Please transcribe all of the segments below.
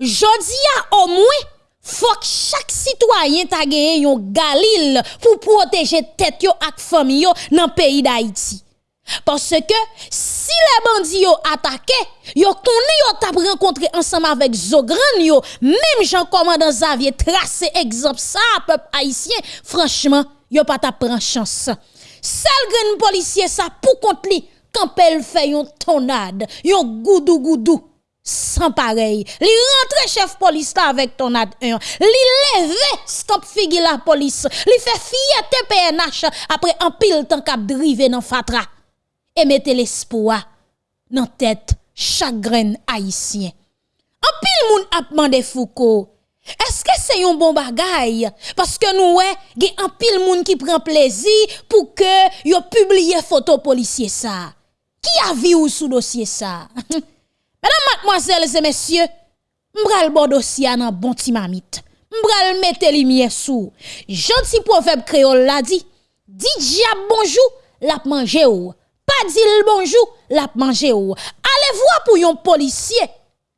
Jodi a au moins faut que chaque citoyen ta gagné un galil pour protéger tête yo ak famille yo dans pays d'Haïti. Parce que si les bandits ont attaqué, yo connaît yo t'a rencontré ensemble avec Zogran yo, même Jean commandant Xavier tracé exemple ça peuple haïtien, franchement, yo pas t'a prendre chance. Seul grand policier ça pour contre li quand elle fait yon tonade, yon goudou goudou sans pareil. Li rentre chef police avec tonade 1. Li leve stop figi la police. Li fait fierté PNH après un pile temps cap drive dans fatra et mettez l'espoir dans tête chaque grain haïtien. En pile moun ap demandé Foucault, est-ce que c'est un bon bagay? Parce que nous, ouais, un pile moun qui prend plaisir pour que yo publie photo policier ça. Qui a vu ou sous dossier ça? Mesdames, mademoiselles et messieurs, m'bral bon dossier nan bon timamite. M'bral mette lumière sous. Gentil proverbe créole la dit, dit diable bonjour, l'a mangé ou. Pas dit bonjour, l'a mangé ou. Allez voir pour yon policier.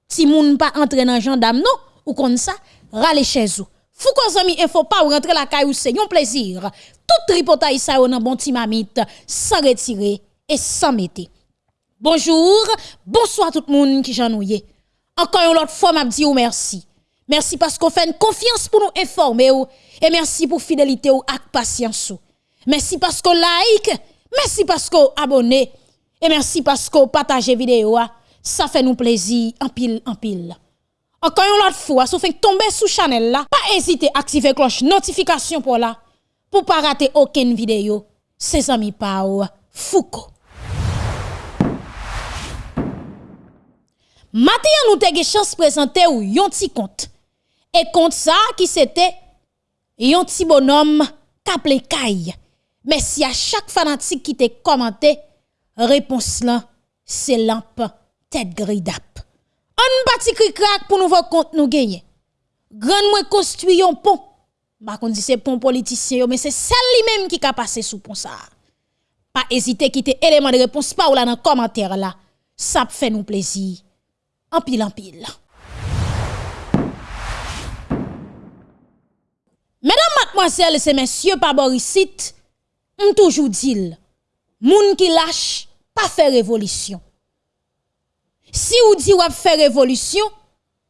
Si moun pas entre dans gendarme non, ou comme ça, rale chez vous. Fou kon zami info pa ou rentre la caille ou c'est yon plaisir. Tout tripotay sa ou nan bon timamite sans retirer et sans mettre. Bonjour, bonsoir tout le monde qui j'ennuie. Encore une fois m'a dit ou merci. Merci parce qu'on fait une confiance pour nous informer et merci pour fidélité ou ak patience. Merci parce qu'on like Merci parce que vous abonnez et merci parce que vous partagez vidéo. Ça fait nous plaisir en pile en pile. Encore une fois, si vous faites tomber sous channel là, pas hésiter à activer cloche notification pour là pour pas rater aucune vidéo. C'est amis Pau Foucault. Matin nous avons chance de présenter ou yon petit compte. Et compte ça qui c'était yon petit bonhomme kaple Kaye. Mais si à chaque fanatique qui te commenté, réponse là, c'est lampe tête gridap. On bâti cri crack pour nous voir compte nous gagner. Grand moi construit un pont. Ba kon dit c'est pont politicien mais c'est celle même qui a passé sous pont ça. Pas hésiter quitter élément de réponse pas ou là dans commentaire là. Ça fait nous plaisir. En pile en pile. Mesdames, mademoiselles et messieurs, par Borisite, on toujours dit, moun qui lâche, pas faire révolution. Si ou dit ou faire révolution,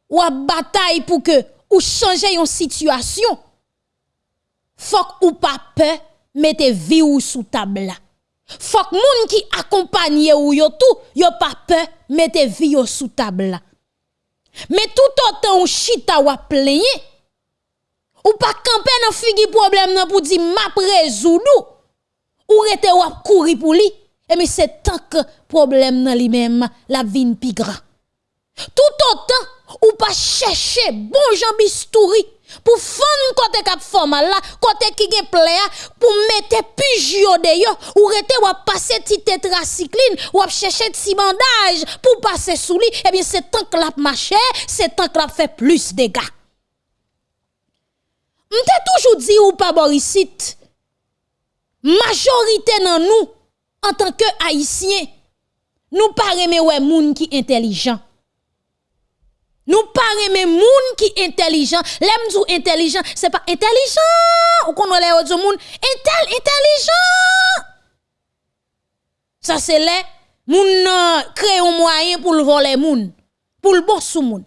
ou bataille pour que ou changer une situation, faut ou pas peur, mettez vie ou sous table Faut que moun qui accompagne ou yo tout, yo pas peur, mettez vie ou sous table Mais tout autant ou chita ou plaigner, ou pas camper dans figi problème pour dire m'a résoudre ou. Rete ou courir pour lui et mais c'est tant que problème dans lui-même la vie pi grand tout autant ou pas chercher bon Jean pour fond côté cap formal là côté qui gen plaia pour mettre pigio de yo ou rete ou passer ti tétracycline ou chercher ti bandage pour passer sous lui et bien c'est tant que la marché c'est tant que la fait plus de dégâts. M'te toujours dit ou pas Borisite majorité dans nous en tant que haïtiens nous pas aimer ouais moun qui intelligent nous pas aimer moun qui intelligent. L'aime dou intelligent c'est pas intelligent. Ou qu'on les autres moun intel intelligent. Ça c'est les moun créer un moyen pour le voler moun pour le sous moun.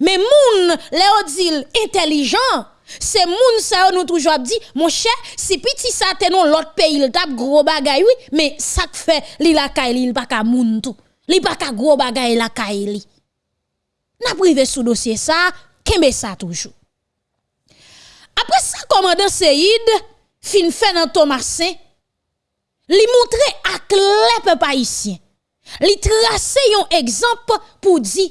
Mais moun les dit intelligent. C'est moun ça nous toujours dit mon cher si petit ça te non l'autre pays il tape gros bagay oui mais ça fait li la kay il pas ka moun tout. Li pas ka gros bagay li n'a privé sous dossier ça kembe ça toujours après ça commandant Seyd fin fait dans Thomasin li montre à clair peuple haïtien li tracer un exemple pour dire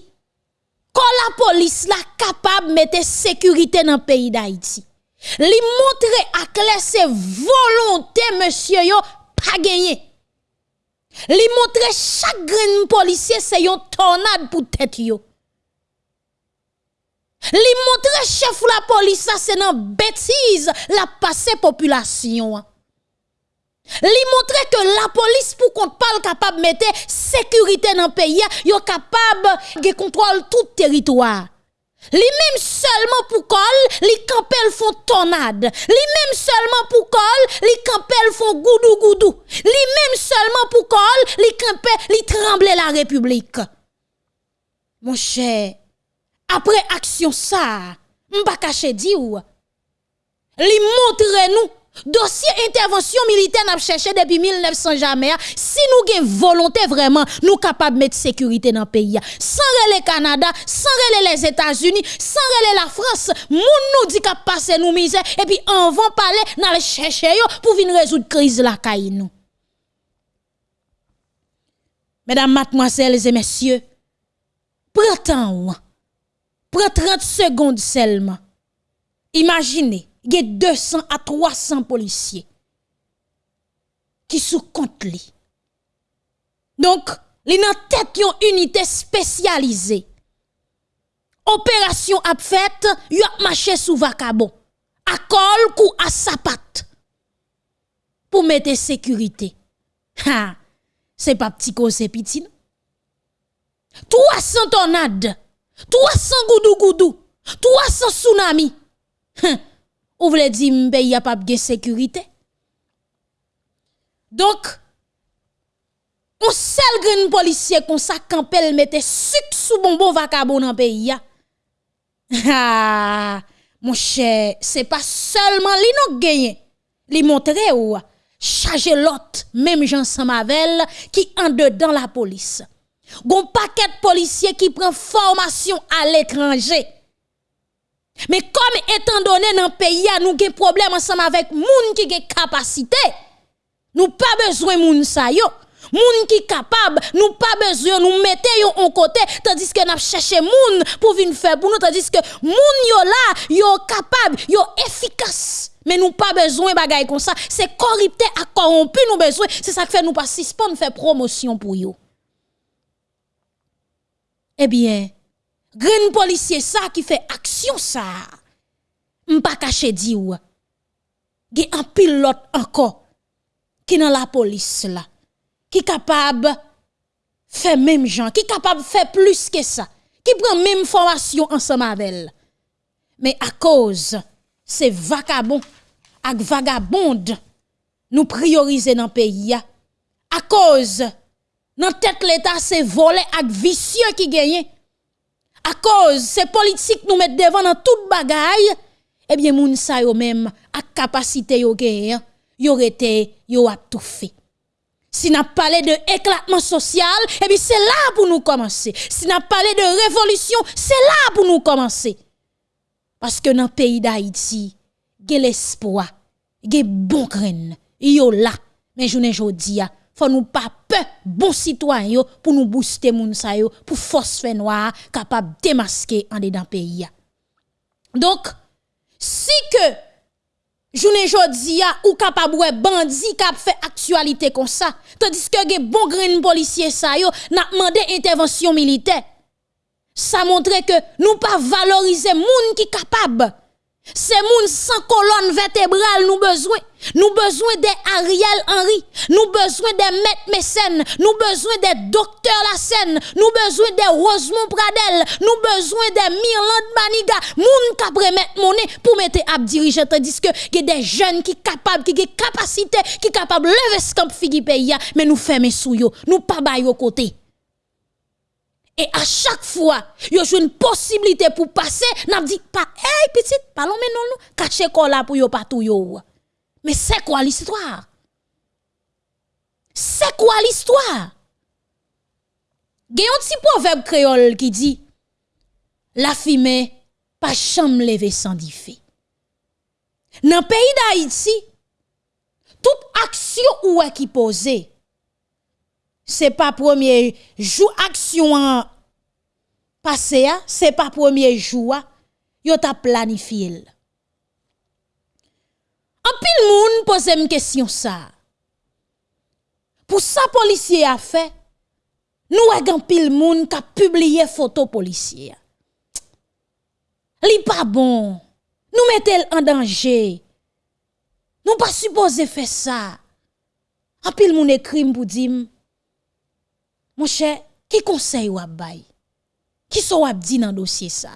quand la police la capable de mettre sécurité dans le pays d'Haïti. Li montre à clair ses volonté monsieur yo pas gagné. Li montre chaque grain policier c'est une tornade pour tête yo. Li montre chef la police ça c'est une bêtise la passé population. Li montre que la police pour qu'on parle capable de mettre sécurité dans le pays, yo capable de contrôler tout territoire. Li même seulement pour col, li campel font tornade. Li même seulement pour col, li campel font goudou goudou. Li même seulement pour col, li campel, li tremble la République. Mon cher, après action ça, m'pa caché di ou. Li montre nous Dossier intervention militaire n'a cherché depuis 1900 jamais. Si nous avons volonté vraiment, nous capables de mettre sécurité dans le pays. Sans le Canada, sans les États-Unis, sans la France, moun nous dit qu'à passer nous misère et puis on va parler dans chercher pour venir résoudre crise la caille. Mesdames, mademoiselles et messieurs, prenez prenez 30 secondes seulement. Imaginez il y a 200 à 300 policiers qui sous compte li. Donc, li nan tête yon unité spécialisée. Opération a fait, y a marché sous vacabon. À col ou à sapat. Pour mettre sécurité. Ha, c'est pas petit cause petit. 300 tornades, 300 goudou goudou, 300 tsunamis. Ou voulez dire pays a pas de sécurité? Donc, on seul grand policier comme ça campel mette sucre sous bonbon vacabon dans pays Ah, mon cher, c'est pas seulement li nous gagné. Li montre ou charger l'autre même Jean Samavel qui en dedans la police. Gon paquet de policiers qui prend formation à l'étranger mais comme étant donné dans le pays, nous avons problème ensemble avec moun qui ont capacité. Nous pas besoin moun sa yo. Moun qui capable, nous pas besoin nous mettre yo en côté tandis que nous chercher moun pour venir faire pour nous tandis que moun yo là, yo capable, yo efficace. Mais nous pas besoin bagay comme ça, c'est corrupté corrompu nous besoin, c'est ça qui fait nous pas suspendre faire promotion pour yo. Eh bien, Green policier ça qui fait action ça. M'pa caché di ou. Gen un pilote encore qui dans la police là qui capable faire même gens, qui capable faire plus que ça, qui prend même formation ensemble avec elle. Mais à cause ces vagabonds ak vagabondes nous prioriser dans le pays à cause dans tête l'état c'est volé ak vicieux qui gagne à cause ces politiques nous mettent devant dans toute bagaille, eh bien, moun sa yo même, à capacité yo gen, yo été, yo a tout fait. Si n'a parlé de éclatement social, eh bien, c'est là pour nous commencer. Si n'a parlé de révolution, c'est là pour nous commencer. Parce que dans le pays d'Haïti, il y a l'espoir, il y a bon grain, yo là. Mais je ne dis faut nous pas peur bon citoyen pour nous booster moun sa yo pour force fait noir capable démasquer en dedans pays donc si que journée jodi ou capable bandi cap fait actualité comme ça tandis que gen bon grain policier sa yo n'a demandé intervention militaire ça montre que nous pas valoriser moun qui capable c'est moun sans colonne vertébrale nous besoin. Nous besoin des Ariel Henry, nous besoin des Maître Mécène, nous besoin des docteurs Lassen, nous besoin des Rosemont Pradel, nous besoin des Mirland Maniga, moun qui mettre monnaie pour mettre à diriger tandis que y a des jeunes qui capables qui ont capacité qui capable lever ce camp figi pays mais nous fermer sous yo, nous pas bailler côté. Et à chaque fois, y a une possibilité pour passer, n'a dit pas, hey petite, parlons maintenant nous, cacher quoi pour yo pas tout yo. Mais c'est quoi l'histoire? C'est quoi l'histoire? Un petit proverbe créole qui dit, la fumée, pas chambre lever sans diffé. Dans le pays d'Haïti, toute action ou est qui posée, c'est pas premier jour action passé c'est pas premier jour yo t'a planifié. En pile moun pose une question ça. Pour ça policier a fait nous avons pile moun qui a publié photo policier. Li pas bon. Nous mettez en danger. Nous pas supposé faire ça. En pile moun écrit pour dire mon cher, qui conseille ou bay? Qui sont wap dit dans dossier ça?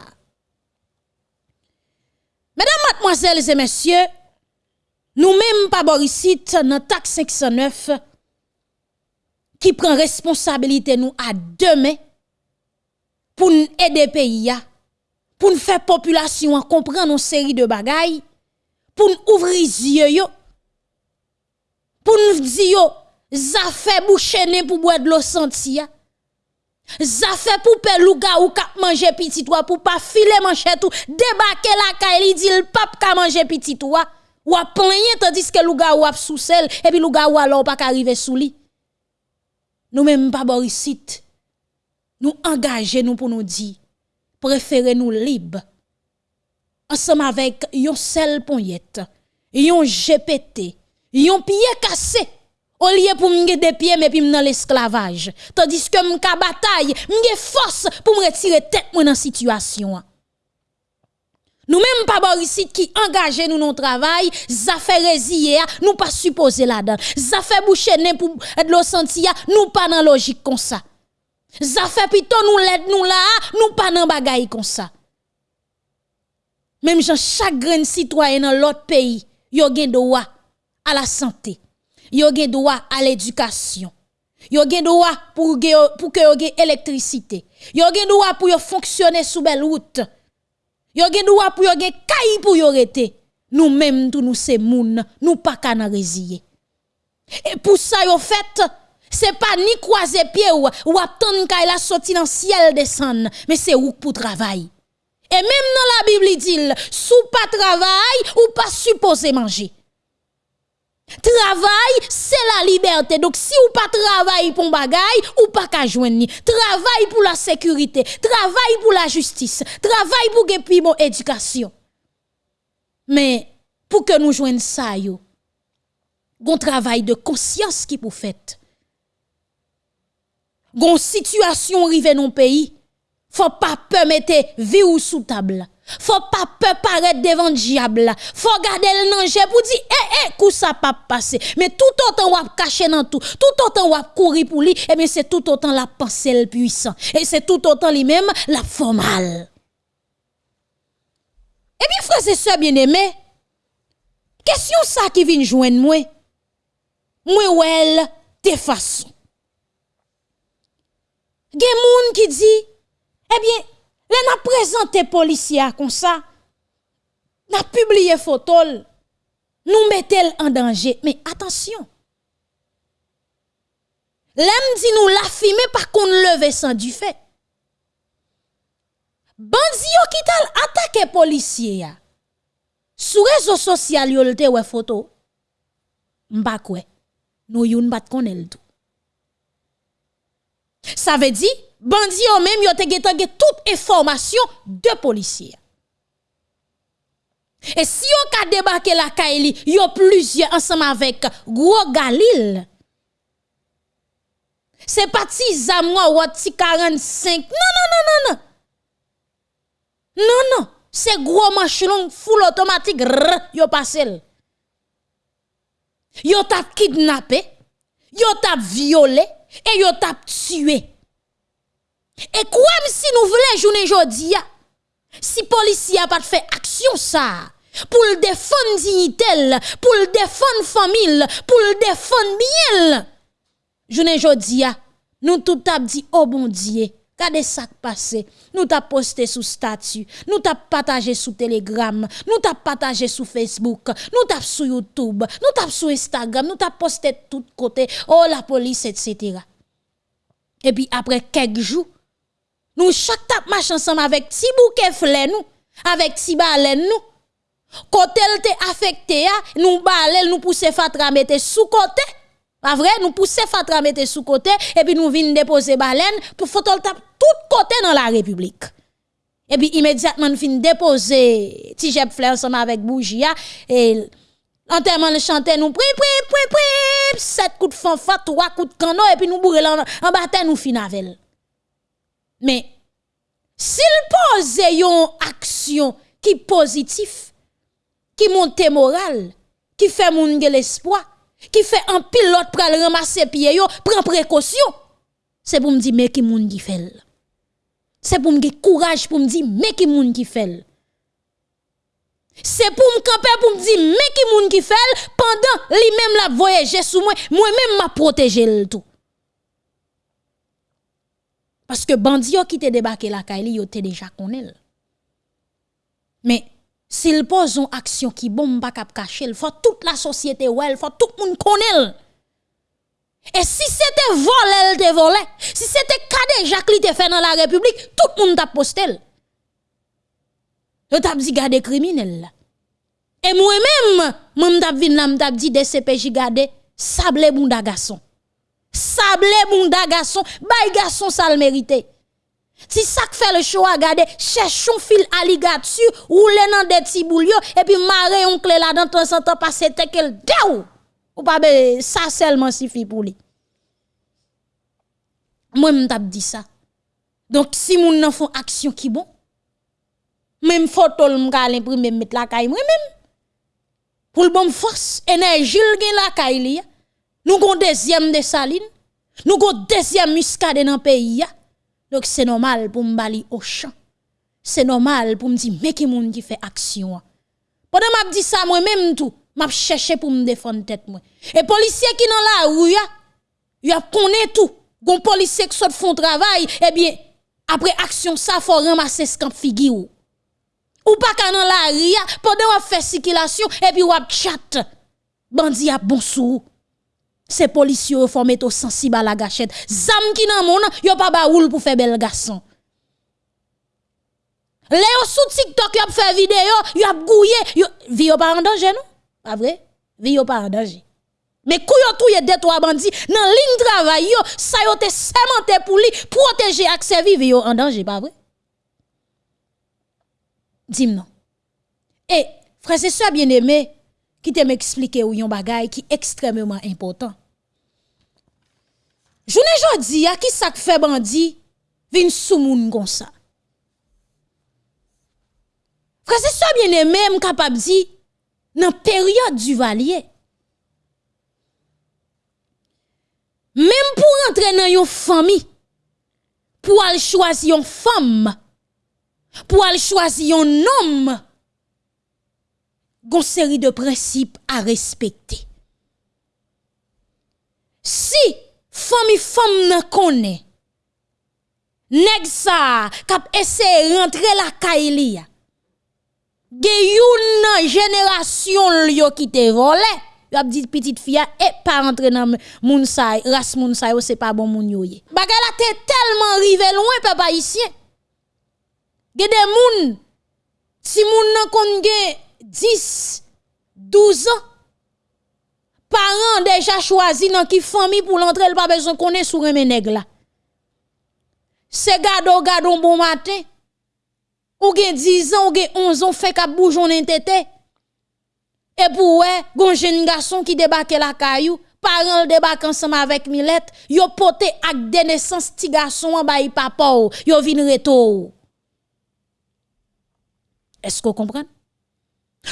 Mesdames, mademoiselles et messieurs, nous-mêmes, pas Borisite, dans taxe 509, qui prend responsabilité nous à demain pour nous aider pays, pour nous faire population comprendre une série de bagailles, pour nous ouvrir les yeux, pour nous dire, ça fait boucher pour boire de l'eau sentia. Ça fait pour pelouga ou kap manger petit toi pour pas filer manger tout débarquer la caille dit le pape ka manger petit toi. Ou a tandis que louga ou a sous sel et puis louga ou alors pas arriver sous lit. Nous même pas borisite nous engager nous pour nous dire préférez nous libre. Ensemble avec yon sel ponyette yon GPT yon pied cassé au lieu pour me des pieds mais puis dans l'esclavage tandis que m'ka bataille m'ge force pour me retirer tête moi dans situation nous même pas Boris qui engage nous dans travail, ça fait résilier, nous pas supposé là-dedans. Ça fait boucher pour de l'eau sentia, nous pas dans logique comme ça. Ça fait plutôt nous l'aide nous là, nous pas dans bagaille comme ça. Même chaque grand citoyen dans l'autre pays, yo gen droit à la santé. Yo gen droit à l'éducation. Yo gen droit pour pour que yo gen électricité. Yo gen droit pour yo fonctionner sous belle route. Yo gen droit pour yo gen kay pour yo rete. Nous même tout nous c'est moun, nous pas kana résiller. Et pour ça yo fait c'est pas ni croiser pied ou ou attendre kay la sorti dans ciel descendre, mais c'est ou pour travail. Et même dans la Bible il dit sous pas travail ou pas supposé manger. Travail, c'est la liberté. Donc, si ou pas travail pour bagay, ou pas qu'à joindre. Travail pour la sécurité. Travail pour la justice. Travail pour que mon éducation. Mais, pour que nous joignons ça, yo, gon travail de conscience qui pour fait. Gon situation rive non pays. Faut pas permettre vie ou sous table. Faut pas peur paraître devant le diable. Faut garder le danger pour dire eh eh coup ça pas passer. Mais tout autant on cacher dans tout, tout autant on courir pour lui, eh bien c'est tout autant la pensée le puissant et c'est tout autant lui-même la formale. Eh bien frères et sœurs bien-aimés, question ça qui vient joindre moi. Moi ou elle de façon. Gen moun qui dit eh bien Là, n'a présenté policier comme ça. N'a publié photo. Nous mettons en danger. Mais attention. L'aime dit nous la filmer par qu'on leve sans du fait. Bandi yo qui tal attaqué policier ya. Sur réseau social yo lte ouais photo. M'pa kwe. Nous youn bat konel tout. Ça veut dire bandi yo même yo te toute information de policiers. Et si yo ka débarqué la Kaili, yo plusieurs ensemble avec Gros Galil. C'est parti zamwa ou ti 45. Non non non non non. Non non, c'est gros machelon full automatique yo passé. Yo tap kidnappé, yo tap violé et yo tap tué. Et quoi si nous voulons journée aujourd'hui, si policier a pas fait action ça, pour le défendre dignité, pour le défendre famille, pour le défendre bien. Journée aujourd'hui, nous tout t'a dit oh bon Dieu, Regardez ça qui. Nous t'a posté sous statut, nous t'a partagé sous Telegram, nous t'a partagé sous Facebook, nous t'a sur YouTube, nous t'a sur Instagram, nous t'a posté de tous côtés. Oh la police, etc. Et puis après quelques jours, nous chaque tap marche ensemble avec ti bouquet nous, avec ti baleine nous. Côté te affecté nous balel nous pousser fatra mettre sous côté. Pas vrai, nous pousser fatra mettre sous côté et puis nous vinn déposer baleine pour faut tap tout côté dans la République. Et puis immédiatement nous fin déposer ti jeb ensemble avec bougie et Enterrement le chanter nous pri pri pri pri sept coups de fanfare trois coups de canon et puis nous bourrer en bataille nous fin mais s'il pose une action qui positif, qui monte moral, qui fait moun l'espoir, qui fait un pilote pour ramasser pied yo, prend précaution, c'est pour me dire mais qui moun qui fait. C'est pour me courage pour me dire mais qui moun qui fait. C'est pour me camper pour me dire mais qui moun qui fait pendant lui même la voyager sous moi, moi même m'a protéger le tout. Parce que bandi qui te débarqué la caille, yo te déjà connaît. Mais s'il pose une action qui bon pas cap cacher, faut toute la société ouais, faut tout le monde connaît. Et si c'était volé, elle te volé. Si c'était cadé Jacques te fait dans la République, tout le monde t'a posté. Yo t'a dit garder criminel Et moi-même, moi t'a vinn là, m't'a dit DCPJ garder sable bunda garçon. Sable bunda garçon, bay garçon ça le mérité. Si ça fait le choix, garder, cherchons fil alligator, roule dans des petits et puis marrer un clé là dans en temps, passer tel daou. Ou pas ça seulement suffit pour lui. Moi m't'a dit ça. Donc si moun nan font action qui bon, même photo m'ka l'imprimer mettre la caille moi même. Pour le bon force, énergie gen la caille. Nous gon deuxième de saline, nous gon deuxième muscade dans pays Donc c'est normal pour m'bali au champ. C'est normal pour me dire mais qui moun qui fait action. Pendant m'a dit ça moi même tout, m'a cherché pour me défendre tête. Et policier qui la rue, y a connaît tout. Gon policier qui font travail, eh bien après action ça faut ramasser ce camp figure. Ou pas quand dans la rue pendant on fait circulation et puis on chat. Bandi a bon sou. Ces policiers faut mettre sensible à la gâchette. Zam qui nan pas ba pour faire bel garçon. Léo sous TikTok yo fait vidéo, yo gouillé, yo vie pas en danger non? Pas vrai? Vie pas en danger. Mais kouyo touye deux trois bandits dans ligne travail yo, ça yo te sémenté pour lui protéger accès vivre yo en danger, pas vrai? Dis-moi non. Et frère c'est ça bien aimé qui te m'expliquer ou yon bagay qui extrêmement important. Journée jodi a qui ça fait bandit vin sou moun comme ça. Frère c'est ça bien aimé m capable di dans période du valier Même pour entrer dans une famille, pour aller choisir une femme, pour aller choisir un homme, une série de principes à respecter. Si famille femme ne connaît, nèg ça kap essayer rentrer la kaili, ge génération yo qui te volé y a dit petite fille et pas rentrer dans moun sa race moun sa c'est pas bon moun yo ye bagay la te tellement rivé loin papa ici ge des moun si moun nan kon 10 12 ans parents déjà choisi dans qui famille pour l'entrer pas besoin connaît sous remè nèg la c'est gado gado bon matin ou gen 10 ans ou gen 11 ans fait boujon tete et pour ouais, gon jeune garçon qui débarque la caillou, parents débarquent ensemble avec Milette, yo pote ak de naissance ti garçon en bay papa yo vin reto. Est-ce que vous comprenez?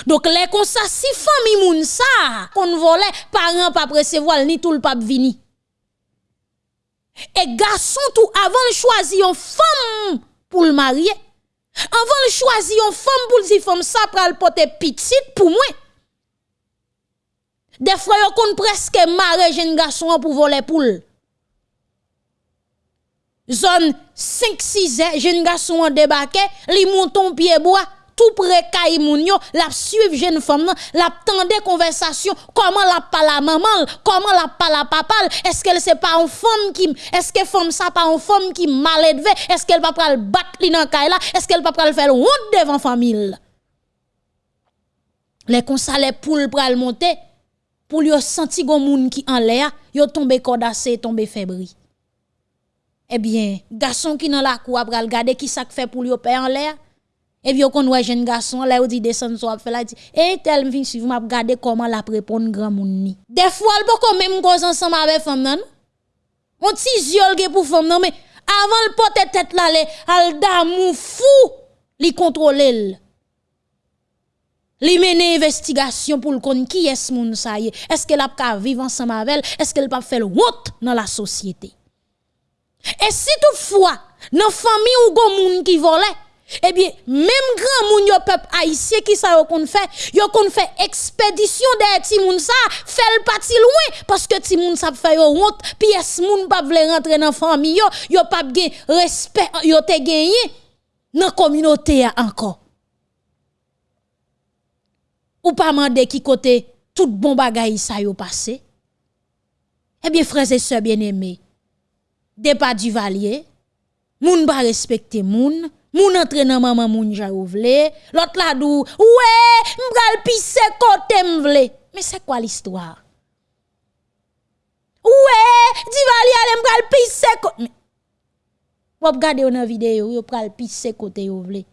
Donc les comme ça si famille moun ça qu'on volait parents pas recevoir ni tout le pape vini. Et garçon tout avant de choisir une femme pour le marier, avant de choisir une femme pour le femme ça pral porter petite pour moi. Des fois, yon kon presque marre jeune garçon pour voler poule. Zone 5-6 jeune garçon en débarqué, li monton pied bois, tout près moun la suivre jeune femme la tende conversation, comment la parle la maman, comment la parle papa, est-ce qu'elle c'est pas une femme qui est-ce que femme ça pas une femme qui mal élevée, est-ce qu'elle pas le battre li nan est-ce qu'elle pas le faire honte devant famille. Les consa les poules pral monter pour lui senti gon moun qui en l'air, yo tombe cordassé, tombe fébri. Eh bien, garçon qui dans la cour après regarder qui ça fait pour lui père en l'air? Et puis qu'on voit jeune garçon là ou dit descend so fait là dit "Eh tel vinn suivre m'a regarder comment la répondre grand moun ni." Des fois elle pas même cause ensemble avec femme non? On ti yol pour femme non mais avant le porter tête là al d'amour fou li contrôler li mene investigation pour le kon qui est moun sa est-ce qu'elle a pas vivre ensemble avec est-ce qu'elle pas faire honte dans la société? Et si toutefois dans famille ou gon moun qui volait eh bien, même grand moun yo peuple haïtien qui ça yo kon fait, yo kon fait expédition de ti moun ça, fait le parti loin parce que ti moun ça fait yo honte, pièce moun pas vle rentrer dans famille yo, yo pas gen respect yo te gagné dans communauté encore. Ou pas mandé qui côté tout bon bagay ça yo passé. Eh bien frères et sœurs bien-aimés, départ du valier, moun pas respecter moun, moun entre nan maman moun ja vle, l'autre la dou, ouais, m'bral pisse côté m'vle. Mais c'est quoi l'histoire? Ouais, di valier ale m'bral pisse côté. Vous regardez une vidéo, vous pral pisse côté vous.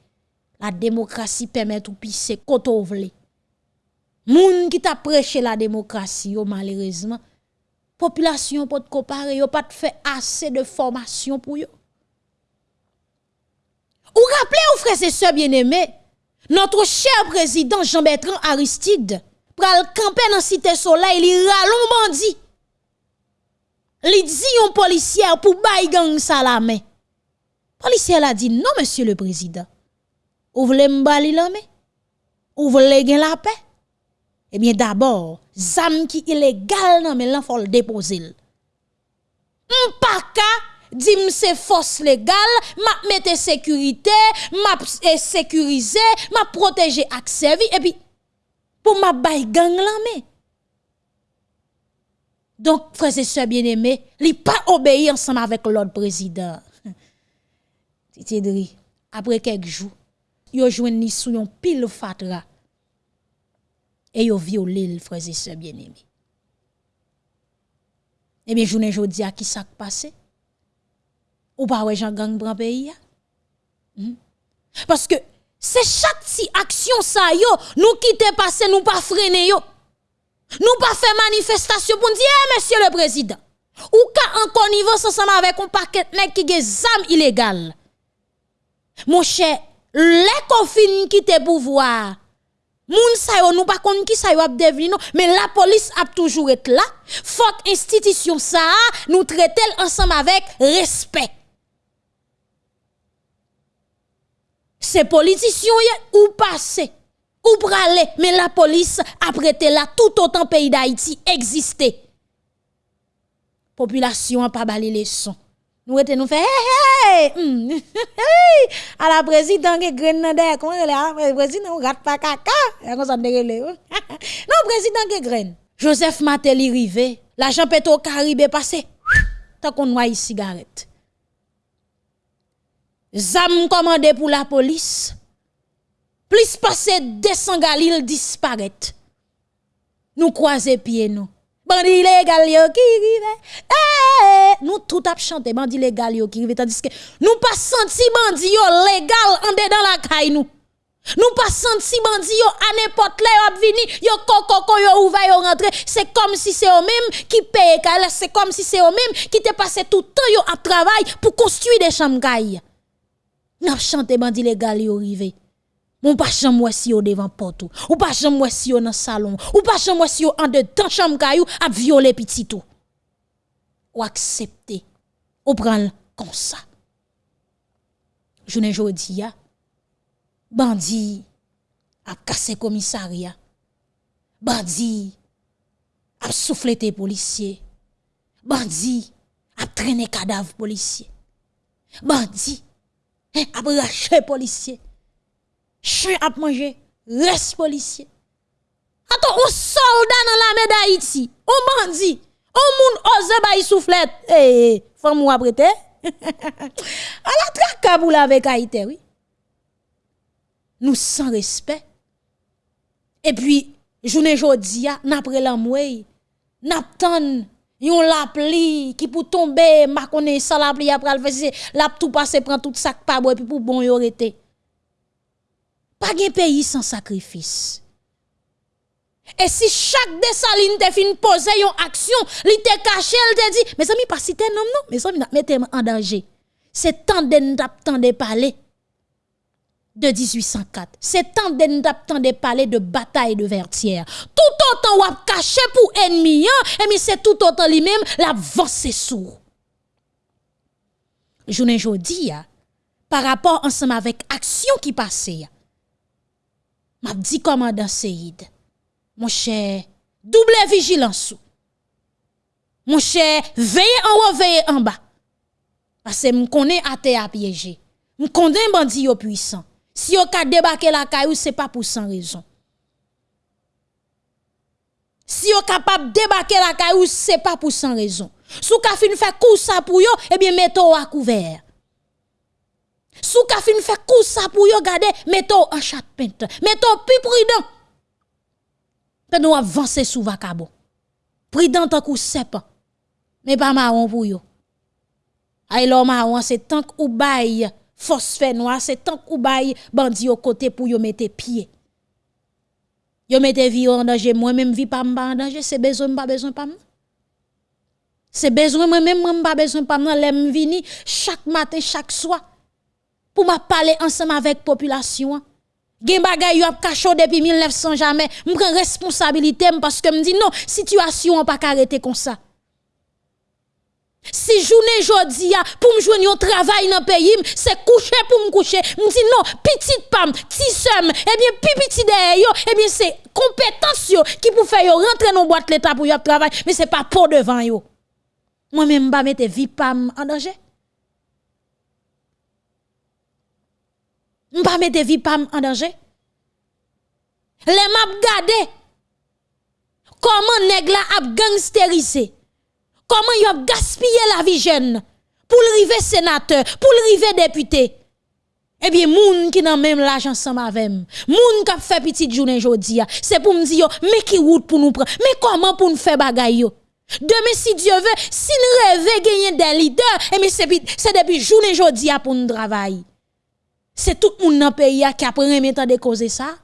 La démocratie permet ou pisse côté vous. Moun qui t'a la démocratie, yo malheureusement, population peut comparer, yo pas fait assez de formation pour yo. Ou rappelez aux frères et sœurs bien-aimés, notre cher président Jean-Bertrand Aristide pral camper dans cité soleil, il ralon bandi. Il dit un policier pour bay gang ça la main. Policier a dit non monsieur le président. Ou voulez m'bali la main? Ou voulez la paix? Eh bien d'abord, zam qui illégal nan mais faut le déposer. M'paka dim c'est force légale, m'a mette sécurité, m'a sécuriser, m'a protéger ak servi et puis pour m'a bay gang la mais donc, frères et sœurs bien-aimés, li pas obéi ensemble avec l'autre président. Titi après quelques jours, yo jouen sou yon pile fatra et yo violé le frères et sœurs bien-aimés. Eh bien, journée jodi a qui ça passé? Ou pas ouais Jean gang bran pays hmm? Parce que c'est chaque si action ça yo, nous quitter passer, nous pas freiner yo. Nous pas faire manifestation pour dire, eh, monsieur le président, ou ka en connivence ensemble avec un paquet de qui des illégales. Mon cher, les confines qui te pouvoir, moun sa yo nous pas konn qui sa yo ap mais la police a toujours été là. Faut institution ça nous traiter ensemble avec respect. Ces politiciens ou passé ou pralé, mais la police a prêté là tout autant pays d'Haïti existait. Population a pas balé les sons. Nous étions nous fait hey, hey, mm, à la présidente qui graine comment elle est président rat pas caca comme ça Non président qui graine. Joseph Matéli rivé, l'argent pétro Caribe passé. Tant qu'on noie cigarette. Zam commandé pour la police plus passé 200 galil disparaît. Nous croiser pieds nous. Bandi légal yo qui rive. Eh, nous tout ap chanter bandi légal yo qui rive tandis que nous pas senti bandi yo légal en dedans la caille nous. Nous pas senti bandi yo à n'importe là yo vini yo koko yo ouvert yo rentrer c'est comme si c'est eux même qui paye c'est comme si c'est eux même qui te passé tout le temps yo à travail pour construire des chambres. N'a chanté bandi légal yo rive. Ou pas chambre si yo devant porte ou. Pas chambre si yo dans salon ou. Pas chambre si yo en dedans chambre kayou a violer petit tout. Ou accepter. Ou prendre comme ça. Journée jodi ya. Bandi a cassé commissariat. Bandi a soufflé tes policiers. Bandi a traîné cadavre policier. Bandi hein, a braché policier chien a mangé, reste policier. Attends, un soldat dans la d'Haïti, on bandit, on moun ose bay soufflette. Eh, eh faut moi prêter. à la pour la Haïti, oui. Nous sans respect. Et puis, journée jodi a, n'après la mouille, n'aptan yon la pli qui pour tomber, ma connaît ça la pli après le faire, la tout passer prend tout sac pas bois puis pour bon yo rete. Pas de pays sans sacrifice. Et si chaque dessaline te fin poser une action, li te caché, elle te dit, mes amis, pas si non, non, mes amis, mettez en danger. C'est temps de nous de parler de 1804. C'est temps de nous de parler de bataille de Vertière. Tout autant ou caché pour ennemi, hein, et c'est tout autant lui-même la vent c'est sourd. Je ne jodi, par rapport ensemble avec action qui passait. M'a dit commandant Seyd, mon cher, double vigilance. Mon cher, veillez en haut, veillez en bas. Parce que je connais à piéger. Je connais bandit puissant. Si vous ka débarquer la caillou, c'est pas pour sans raison. Si vous capable débarquer la caillou, c'est pas pour sans raison. Si vous fin fait coup ça pour eh bien mettez à couvert. Si vous fin fait coup ça pour yo, gardez, mettez en chat pente. Mettez plus prudent. Peut nous avancer sous vacabo. Prudent tant coup pas. Mais pas marron pour yo. Ay lo marron c'est tant ou bail phosphène noir, c'est tant ou bail bandi au côté pour yo mettre pied. Yo mette vie en danger, moi même vie pas en danger, c'est besoin pas besoin pas C'est besoin moi même pas besoin pas l'aime vini chaque matin, chaque soir pour m'a parler ensemble avec population. Gen bagay yo ap cachot depuis 1900 jamais, me prend responsabilité parce que me dit non, situation pas arrêter comme ça. Si journée jodi a pour me joindre un travail dans pays, c'est coucher pour me coucher. Me dit non, petite pam, petit somme, eh bien petit derrière yo, eh bien c'est compétence yo qui pour faire yo rentrer dans boîte l'état pour y travail, mais c'est pas pour devant yo. Moi même pas mettre vie pam en danger. M'pas mettre vie pam en danger. Les m'a gade comment nèg la ap gangsterisé? Comment y a gaspillé la vie jeune pour le river sénateur, pour le river député? Eh bien, moun qui n'a même l'argent ensemble avec moun qui fait petite journée aujourd'hui, c'est pour me dire, mais qui route pour nous prendre, mais comment pour nous faire bagaille? Demain, si Dieu veut, si nous rêvons gagner des leaders, eh bien, c'est depuis journée aujourd'hui pour nous travailler. C'est tout le monde dans le pays qui a pris temps de causer ça.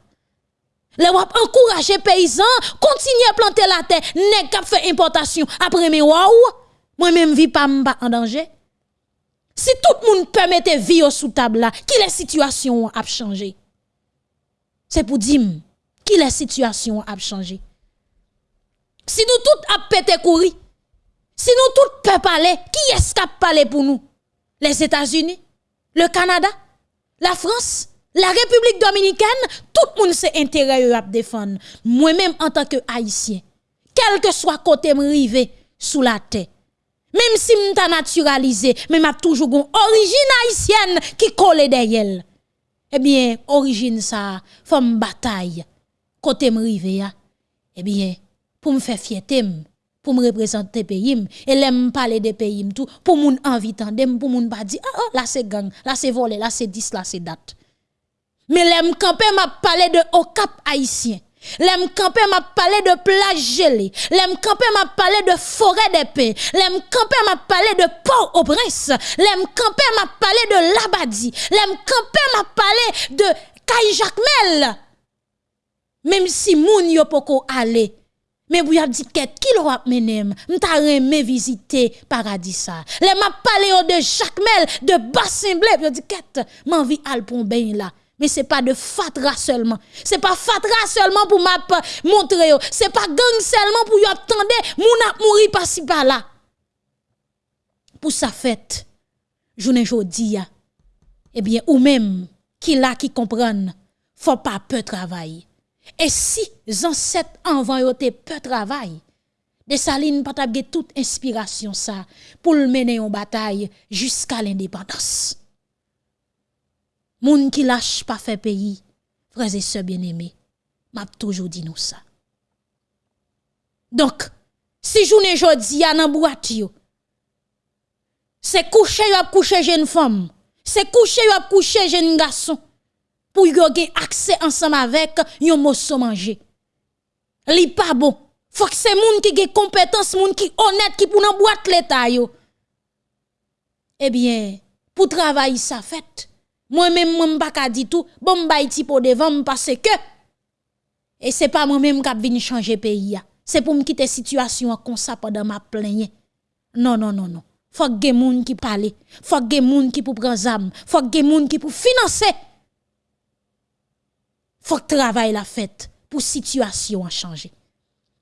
Les wap encourager paysans, continuer à planter la terre, nèg k'ap fait importation après mes waouh. Moi même vie pas en danger. Si tout le monde permettait vivre sous table là, qui la situation a changé? C'est pour dire qui la situation a changé? Si nous tous a pété courir, si nous tous peut parler, qui est-ce qui a parlé pour nous? Les États-Unis, le Canada, la France, la République dominicaine, tout le monde s'est intérêt à défendre. Moi-même, en tant que haïtien, quel que soit côté rivé sous la terre, même si m'ta naturalisé, mais m'a toujours une origine haïtienne qui colle derrière. Eh bien, origine ça, femme bataille, côté rivé, eh bien, pour me faire fierté, pour me représenter pays, et l'aime parler des pays, tout, pour moun envie pour moun pas dire, ah, ah, là c'est gang, là c'est volé, là c'est 10, là c'est date. Mais l'aime campé m'a parlé de au cap haïtien. L'aime campé m'a parlé de plage gelée. L'aime campé m'a parlé de forêt d'épée. L'aime campé m'a parlé de Port-au-Prince. L'aime campé m'a parlé de Labadi. L'aime campé m'a parlé de Caille Jacmel. Même si moun yo poko aller. Mais vous avez dit qui l'aura mené, m'ta remé visiter paradis ça. Les m'a parlé de Jacmel, de Bassin Blé, vous dit quête, m'envie al pour là. Mais ce n'est pas de fatra seulement. Ce n'est pas fatra seulement pour montrer. Ce n'est pas gang seulement pour attendre. Moun a mouri par-ci par-là. Pour sa fête, journée jodi eh bien, ou même qui là qui comprennent, faut pas peu travailler. Et si ancêtres avant yo peu travail, Saline pas toute inspiration ça pour mener en bataille jusqu'à l'indépendance. Moun qui lâche pas fait pays, frères et sœurs bien-aimés, m'a toujours dit nous ça. Donc, si journée jodi a nan boîte c'est coucher yo coucher jeune femme, c'est coucher yo coucher jeune garçon pour yo gen accès ensemble avec yon mosso manger. Li pas bon. Faut que c'est moun qui gen compétence, moun qui honnête qui pour nan boîte l'état yo. Eh bien, pour travailler ça fait moi-même, moi, pas ka dit tout, bon, iti pour devant parce que, et c'est pas moi-même qui venu changer pays. C'est pour me quitter situation comme ça pendant ma plainte. Non, non, non, non. Faut que moun qui parle. Faut que moun qui pour prendre zam. Faut que moun qui pour financer. Faut que travail la fête pour situation à changer.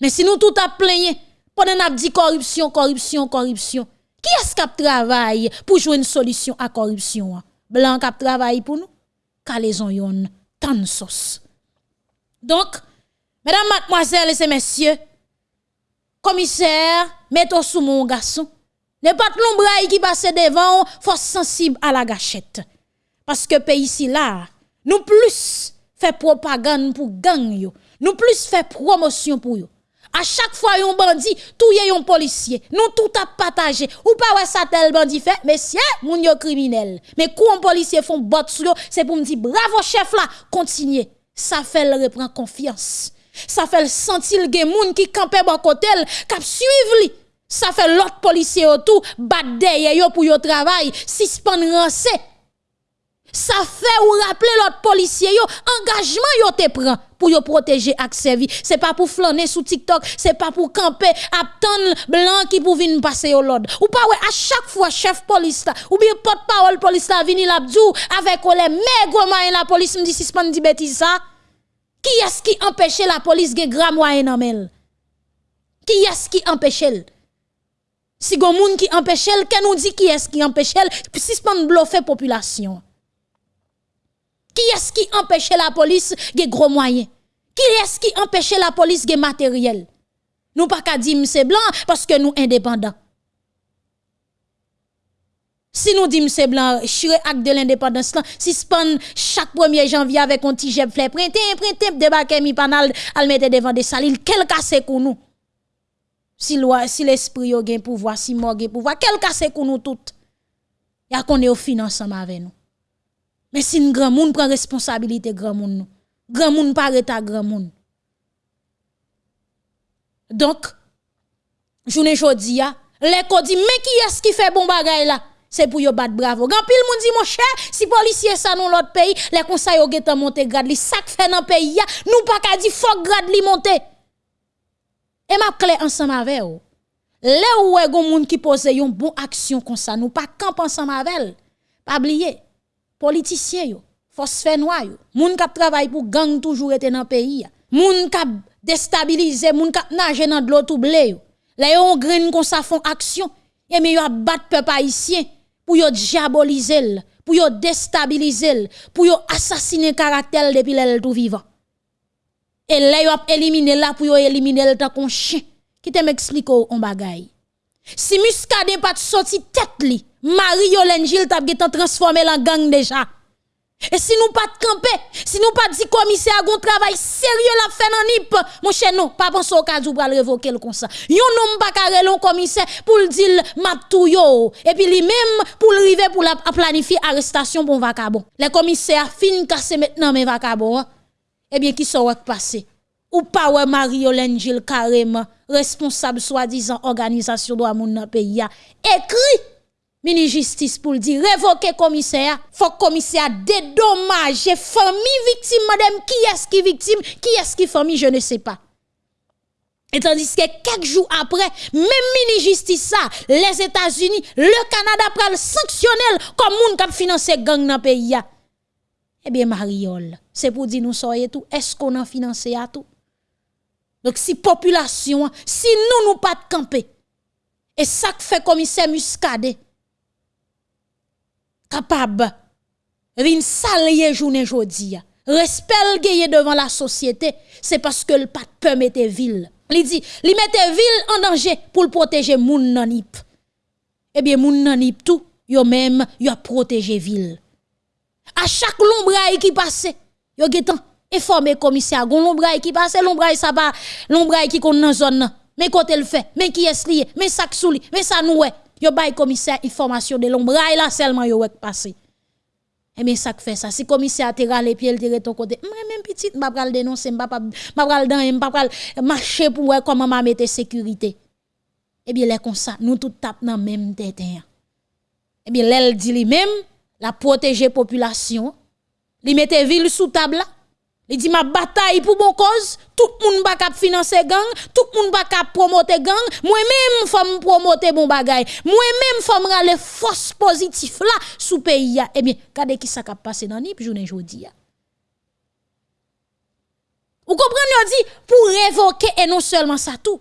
Mais si nous tout a plaigné, pendant n'a dit corruption, corruption, corruption, qui est-ce qui travaille pour jouer une solution à corruption? Blanc qui travaille pour nous, calaison yon tan sauce. Donc, mesdames, mademoiselles et messieurs, commissaire, mettez sous mon garçon. Ne pas l'ombraille qui passe devant, faut sensible à la gâchette. Parce que pays ici là, nous plus fait propagande pour gang nous plus fait promotion pour yo. À chaque fois un bandit, tout y un policier, nous tout a partagé. Ou pas ouais ça tel bandit fait, mais c'est moun yo criminel. Mais quand un policier font bot c'est pour me dire bravo chef là, continuez. Ça fait le reprend confiance. Ça fait le sentir le moun qui campait bon côté, cap suivre. Ça fait l'autre policier autour, bat pour yo travail, suspend rancé. Ça fait ou rappeler l'autre policier yo, engagement yo te prend pour yo protéger ak servi. C'est pas pour flâner sous TikTok, c'est pas pour camper attendre blanc qui pour venir passer au l'ordre. Ou pas à chaque fois chef police ou bien porte-parole police la vini l'abdou avec les moyens la police me dit suspend dit bêtise ça. Qui est-ce qui empêche la police de grand moyen nan Qui est-ce qui empêche Si gon moun qui empêche elle, nous dit qui est-ce qui empêche elle, suspend bluffer population. Qui est-ce qui empêche la police de gros moyens? Qui est-ce qui empêche la police de matériel? Nous pas qu'à dire c'est blanc parce que nous indépendants. Si nous disons c'est blanc, chire acte de l'indépendance si suspend chaque 1er janvier avec un petit jet fleur, printemps, printemps, débarquer mi panal, al mettre devant des salines, quel cas c'est pour nous? Si si l'esprit a gen pouvoir, si mort gen pouvoir, quel cas c'est pour nous toutes? a qu'on est au financement avec nous. Mais si un grand monde prend responsabilité, grand monde, grand monde paraît à grand monde. Donc, journée jodi a, les dit mais qui est-ce qui fait bon bagay là? C'est pour yo battre bravo. Grand pile moun dit mon cher, si policier ça dans l'autre pays, les conseils yo getan monter grade li, ça fait dans pays ya, nous pas ka di faut grade li monter. Et m'a clé ensemble avec vous. Là où est gon qui pose yon bon action comme ça, nous pas camp ensemble avec Pas oublier politiciens yo, force fait yo, moun k'ap travaille pour gang toujours été dans pays. Moun k'ap déstabiliser, moun k'ap nager dans de l'eau tout blé yo. Là yon grain comme ça font action, et mais yo a battre peuple haïtien pour yo diaboliser, pour yo déstabiliser, pour yo assassiner caractère depuis l'elle tout vivant. Et là a éliminé là pour yo éliminer le qu'on chien. Qui te m'explique on bagay. Si Muscadet pas sorti tête li, Marie Yolène Gilles t'a transformé en gang déjà. Et si nous pas de camper, si nous pas dit commissaire un travail sérieux la fait dans NIP, mon cher non, pas penser au cas où pour révoquer le ça. Yon non pas carré le commissaire pour le dire map tout yo et puis lui même pour arriver pour la planifier arrestation pour vacabon. Les commissaires fin casser maintenant mes vacabon. Hein. Eh bien qui sont passé ou pas ouais Marie-Hélène Gilles carrément responsable soi-disant organisation de moun dans pays écrit mini justice pour dire révoquer commissaire. Faut commissaire dédommager famille victime. Madame qui est-ce qui victime? Qui est-ce qui famille? Je ne sais pas. Et tandis que quelques jours après, même mini justice ça, les États-Unis, le Canada prend sanctionnel comme moun kap financer gang dans pays Eh bien Mariol, c'est pour dire nous soyez tout, est-ce qu'on a financé à tout? Donc si population, si nous nous pas de camper et ça que fait commissaire Muscadet capable. Vin salye journée jodi respect gagné devant la société c'est parce que le pas peur mettre ville. Il dit li mette ville en danger pour le protéger moun nanip eh bien moun nanip tout yo même yo protéger ville. À chaque lombraille qui passe yo getan informer commissaire. Gon lombraille qui passe lombraille ça pas lombraille qui kon dans zone. Mais côté le fait mais qui est lié mais ça souli mais ça nous Yo bay commissaire information de l'ombre là seulement yo wek passé. Et eh bien ça fait ça. Si commissaire te rale pied il tire ton côté, même petite m'a pral dénoncer, m'a pral dans m'a pral marcher pour voir comment m'a mettre sécurité. Eh bien les comme ça, nous tout tape dans même tête. Eh bien l'elle dit lui même la protéger population, li mette ville sous table là. Il dit ma bataille pour bon cause, tout le monde va financer gang, tout le monde va promoter gang, moi-même faut promoter bon bagay, moi-même faut me les forces positives là sous pays Eh bien, regardez qui ça a passé dans nip journée jodi Vous comprenez dit pour révoquer et non seulement ça tout.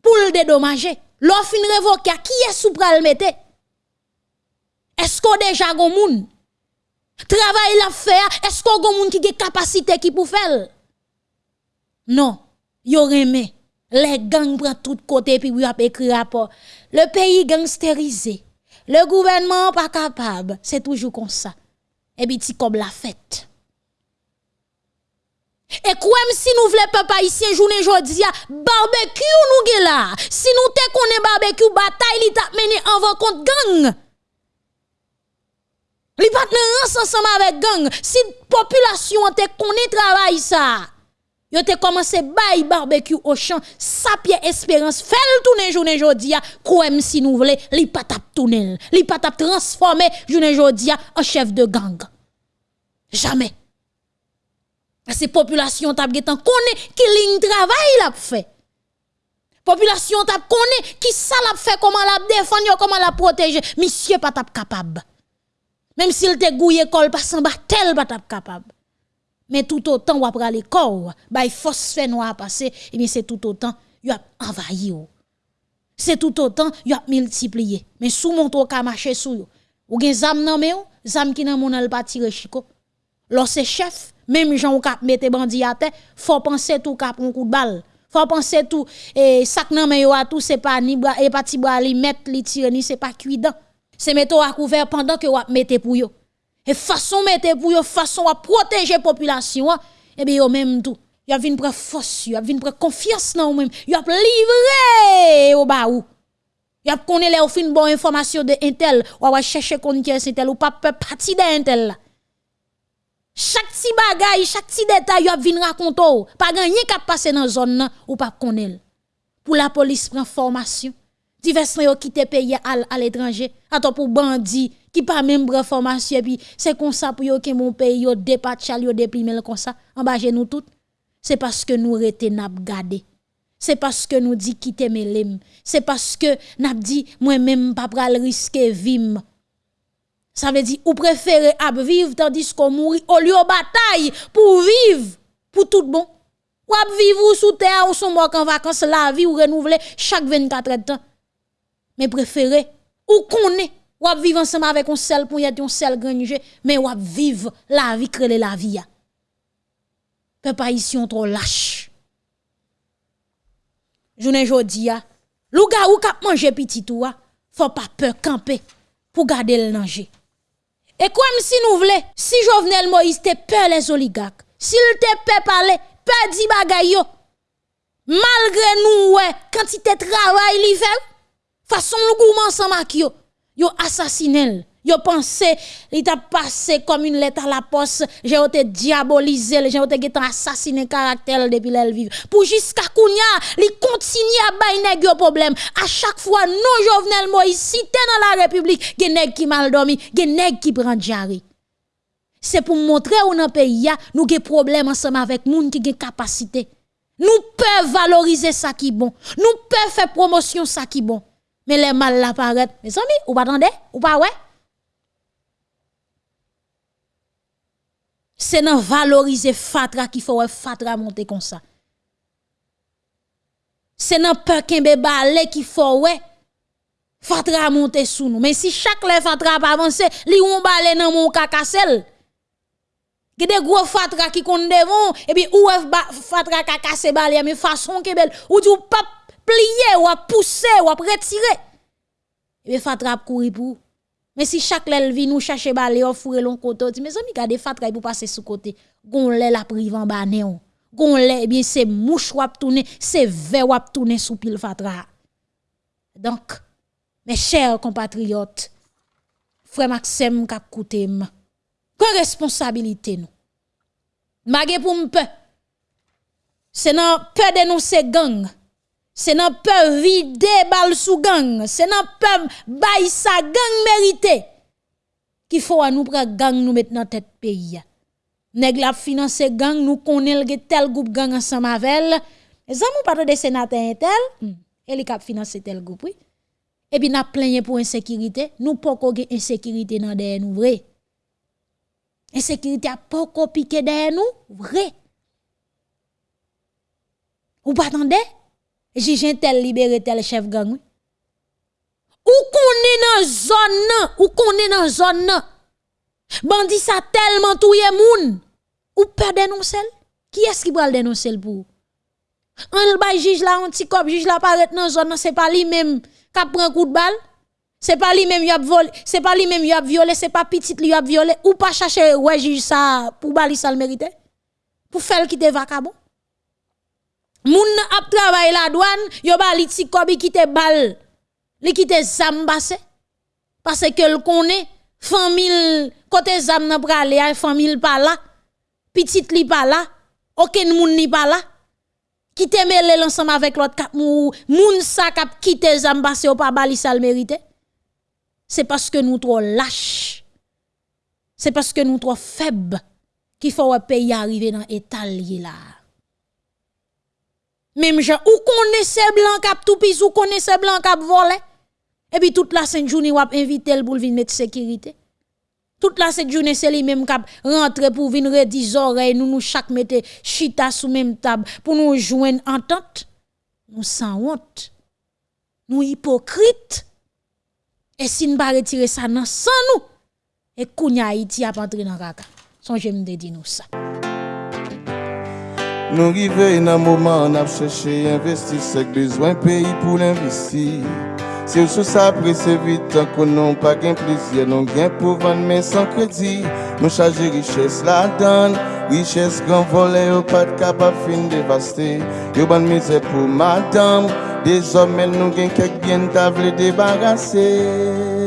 Pour le dédommager, l'offre révoquer qui est sous pral mettre? Est-ce qu'on déjà gon moun? Travail la faire, est-ce qu'on gon moun qui a capacité qui pour faire? Non, yo remè. Les gangs prennent tout côté puis y a écrit rapport. Le pays gangsterisé. Le gouvernement pas capable. C'est toujours comme ça. Et puis comme la fête. Et quoi si nous voulons papa ici journée jodi barbecue nous là? Si nous te connaît barbecue bataille li t'a mené en contre gang. Li pas ensemble avec gang. Si population te connaît travail ça. Yo te commencé barbecue au champ, sa pied espérance, fait le tourner journée jodia, kouem si nous voulons, li pas tap tourner, li pas tap transformer journée jodia en chef de gang. Jamais. Ces populations tap getan connaît qui ligne travail l'a fait. Population tap connaît qui ça l'a fait, comment l'a défendre, comment l'a protéger. Monsieur pas tap capable. Même s'il te gouillé col pas sans tel pas capable. Mais tout autant ou après corps, bah phosphène noir passer, et bien c'est tout autant y a envahi C'est tout autant y a multiplié. Mais sous mon tour ka marcher sous yo. Ou gen zam nan me ou, zam ki nan mon al pa tire chiko. Lorsque chef, même gens kap mette bandi à terre, faut penser tout kap un coup de balle. Faut penser tout et sac nan me yo a tout c'est pas ni et pas ti bras li mettre li tire ni c'est pas cuidant. C'est mettre à couvert pendant que ou mette pour yo. Et façon mettre pour yo façon à protéger population, et eh bien yo même tout. Yo vinn prendre force, yo vinn prendre confiance dans ou même. Yo livré au bas ou. Yo connaît les fin bonne information de intel, ou va chercher kon qui est intel ou pas parti de intel Chaque petit bagay, chaque petit détail, yo vinn raconter. Pas gagné qui passer dans zone ou pas connaît. Pour la police prend formation. Divers yo quitté pays à l'étranger. Attends pour bandit qui pas même formation puis c'est comme ça pour yo que mon pays yo dépatchal yo déprimer comme ça. En bas nous tout c'est parce que nous rete n'a gardé. C'est parce que nous dit quitter mes c'est parce que n'a dit moi même pas pral risquer vivre. Ça veut dire ou préférez à vivre tandis qu'on mourir au lieu de bataille pour vivre pour tout bon. Ou à vivre sous terre ou son mort en vacances la vie ou renouveler chaque 24 heures de temps mais préférez ou connaît ou à vivre ensemble avec un seul pour y un seul grange, mais ou à vivre la vie, créer la vie. Peuple ici on trop lâche. Journée jodi a, louga ou kap manger petit ou faut pas peur camper pour garder le danger. Et comme si nous voulons, si Jovenel Moïse te peur les oligarques, s'il te peur parler, peur di bagay yo, malgré nous, ouais, quantité travail li fait, façon nous gourmand ensemble avec yo, yo assassiné Yo pensé, il t'a passé comme une lettre à la poste, j'ai été diabolisé, j'ai été assassiné caractère depuis l'elle vive. Pour jusqu'à kounya, li continue à bailler yo problème. À chaque fois, non Jovenel Moïse, t'es dans la République, gen nèg qui mal dormi, gen nèg qui prend diarrhée. C'est pour montrer où dans pays nous avons problème ensemble avec moun qui gen capacité. Nous pouvons valoriser ça qui bon. Nous pouvons faire promotion ça qui bon. Mais les mal l'apparaît. Mes amis, ou pas attendez? Ou pas ouais? C'est dans valoriser fatra qu'il faut fatra monter comme ça. C'est dans peur qu'un balé qu'il faut ouais fatra monter sous nous. Mais si chaque le fatra pas avancer, li on balé dans mon cacassel. Gè des gros fatra qui kon devant et puis ou fatra cacassel balé mais façon que belle ou du pas plier ou à pousser ou à retirer. Et bien fatra courir pour. Mais si chaque lèl vient nous chercher balé ou fourrer l'on côté, mes amis gade fatra pour passer sous côté. Gon lè la prive en bas néon. Gon lè eh bien c'est mouche wap tourner, c'est ver wap tourner sous pile fatra. Donc mes chers compatriotes, frère Maxime kap koutem. Quelle responsabilité nous? Magé pour m'pe. C'est non peur dénoncer gang c'est nan peur vider bal sous gang, c'est nan peur bay sa gang mérité. Qu'il faut à nous prendre gang nous mettre dans tête pays. Nèg la financer gang nous connaît tel groupe gang ensemble avec les amis pas de sénateur tel hmm. et li cap financer tel groupe oui. Et puis n'a plaigné pour insécurité, nous pas ko insécurité dans derrière nous vrai. Insécurité a pas piqué derrière nous vrai. Ou pas attendez? Jijin tel libéré tel chef gang. Ou est dans zone ou est dans zone nan. Bandi ça tellement touye moun. Ou pas dénoncer Qui est-ce qui va le dénoncer pour On le juge là un petit cop, juge là paraît dans zone c'est pas lui même qui prend coup de balle. C'est pas lui même qui a volé, c'est pas lui même qui a violé, c'est pas petit lui a violé ou pas chercher ouais juge ça pour bali ça le mérite. Pour faire quitter vacabon. Moun ap travail la douane, yo bali ti kobi balle li quitte zam basse parce que le connaît famille côté zam nan prale famille pas là petite li pas là aucun moun ni pas là qui te mêlé ensemble avec l'autre cap moun sa kap quitte zam ou pas bali sal mérité c'est parce que nous trop lâches c'est parce que nous trop faibles qu'il faut un pays arriver dans état là même gens ou connaissez blanc cap tout pis ou connaissez blanc cap volé et puis toute la sainte journée, ou invité pour venir mettre sécurité. Toute la cette journée, c'est lui-même qui rentre pour venir redire oreilles, nous nous chaque mettre chita sous même table pour nous joindre entente. Nous sans honte. Nous hypocrites. Et si nous pas retirer ça sans nous, et kounya Haïti a pas entrer dans kaka. Songez me dire nous ça. Nou rive nan mouman ap chèche investi Sèk bezwen peyi pou l'investi Se ou sou sa prese vitan konon pa gen plizye Non gen pou van men san kredi Nou chaje riches la dan Riches gran vole yo pat kap ap fin devaste Yo ban mize pou madame Dezomel nou gen kek bien ta vle debarase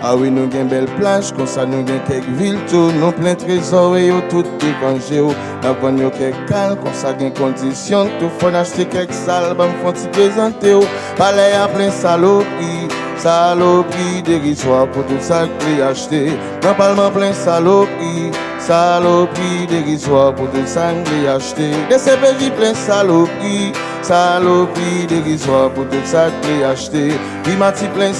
Ah oui, nous avons belle plage, comme ça nous avons quelques villes, tout, nous plein de trésors et tout dépangé. Nous avons quelques calmes, comme ça nous conditions, tout faut acheter quelques salles, nous faut te présenter. Palais à plein saloperie, saloperie dérisoire pour tout ça que acheter. Dans parlement plein saloperie, saloperie dérisoire pour tout ça que acheter. Des CPJ plein saloperie, saloperie dérisoire pour tout ça que acheter. Primati plein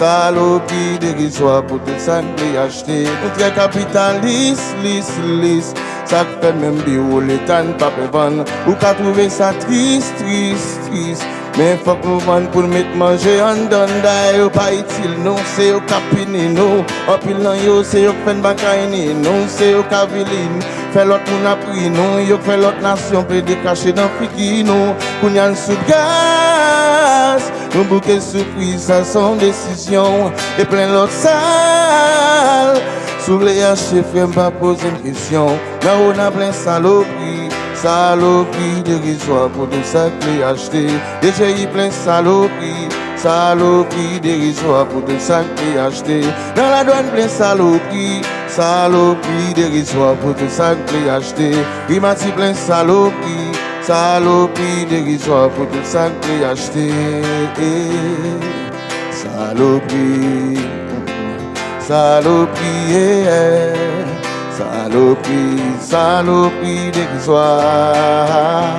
Salo ki derizwa pou tout san pe achete Nou tre kapitan lis, lis, lis Sak fe men bi ou letan pa pe van Ou ka trouve sa tris, tris, tris Men fok nou van pou met manje an dan da yo pa itil nou Se yo kapini nou, apil nan yo se yo fen bakaini nou Se yo kavilin, fe lot moun apri nou Yo fe lot nasyon pe dekache dan fiki nou Kounyan sou gaya un bouquet surprise à son décision et plein l'autre salle sous les haches frère pas poser une question là on a plein saloperie Saloperie dérisoire pour tout ça que acheté. Déjà y plein saloperie. Saloperie dérisoire pour tout ça que acheté. Dans la douane plein saloperie. Saloperie dérisoire pour tout ça que acheté. Rimati plein saloperie. Saloperie dérisoire pour tout ça que acheté. Saloperie. Saloperie. Yeah. Saloperie, saloperie dérisoire.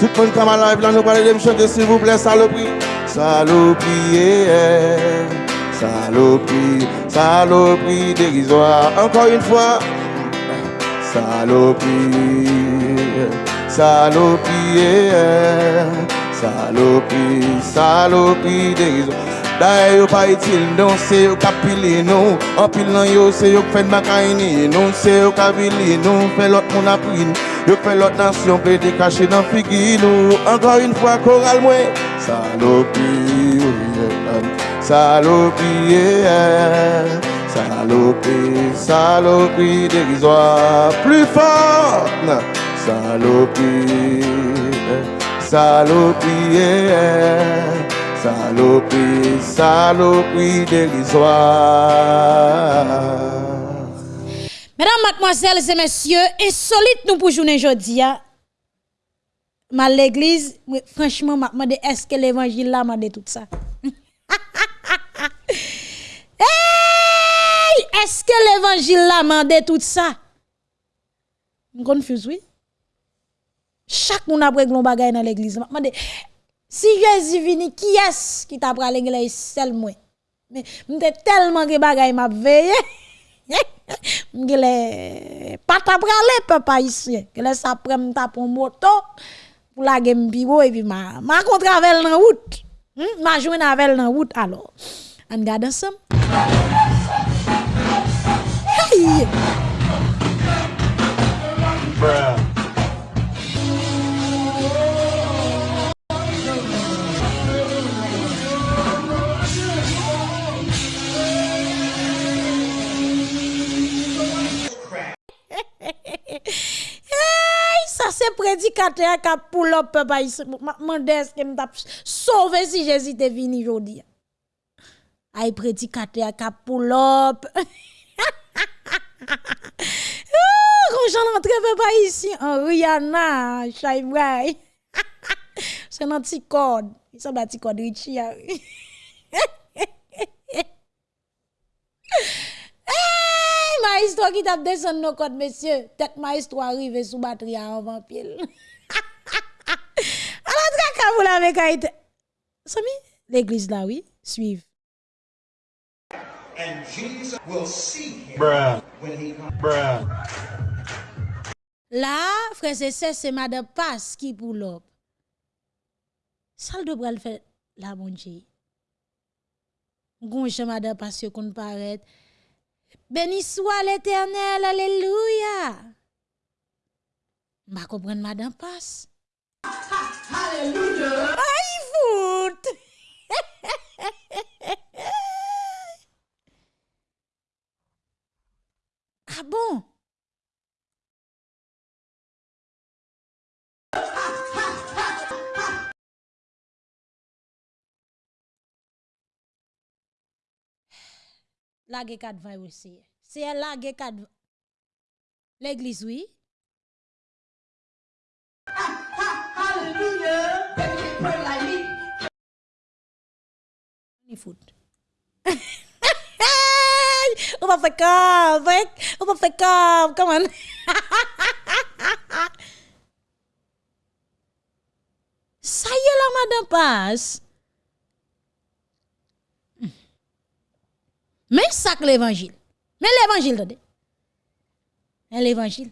Tout le monde comme à live là, nous parlons de me chanter s'il vous plaît, saloperie. Saloperie, saloperie, saloperie dérisoire. Encore une fois. Saloperie, saloperie, saloperie, saloperie dérisoire. D'ailleurs, yo pas utile, non, c'est yo capilé, non. En pile non yo, c'est yo de macaïni, non, c'est yo capilé, non. Fait l'autre mon appris, yo fait l'autre nation, peut te cacher dans figui, nous. Encore une fois, choral, moi. Salopie, salopie, salopie, salopie dérisoire. Plus fort, salopie, salopie. Saloperie, saloperie dérisoire. Mesdames, mademoiselles et messieurs, insolite nous pour journée aujourd'hui. Hein. Mal l'église, franchement, est-ce que l'évangile là m'a tout ça? Est-ce que l'évangile là m'a tout ça? Je confuse, oui. Chak moun apre glon bagay nan l'eglise. Mande, si Jezi vini, ki es ki tapra l'eglise sel mwen? Mwen te telman ge bagay map veye. Mwen ge le patapra le pe pa isye. Ge le sapre mwen tapon moto. Pou la gen mbiwo evi ma, ma kontravel nan wout. Hmm? Ma jwen avel nan wout alo. An gade ansam. Hey! Bruh. Prédicateur qui a up papa ici. M'a demandé est-ce que m'a sauvé si Jésus était venu aujourd'hui. Ay prédicateur qui a pull up. Quand j'en entre papa ici en Rihanna, Shaibrai. C'est un petit code. Il semble un petit code Richie. maestro ki tap desen nou kote, mesye, tet maestro arrive sou batri a anvan pil. Anan tra kabou la me kaite. Sami, l'eglise la, oui, suive. And Jesus will see him Bruh. when he comes. Bruh. La, frese se, se ma de pas ki pou lop. Sal do bral fe la bonje. Gonche ma de pas yo kon paret. Béni soit l'éternel, alléluia. M'a comprendre madame Passe. Alléluia. Aïe foot. ah bon? La ge kat vay aussi. C'est elle la ge kat L'église oui. Foot. On va faire comme, on va faire comme, come on. Ça y est là, madame passe. Mais ça que l'évangile. Mais l'évangile, attendez. Mais l'évangile.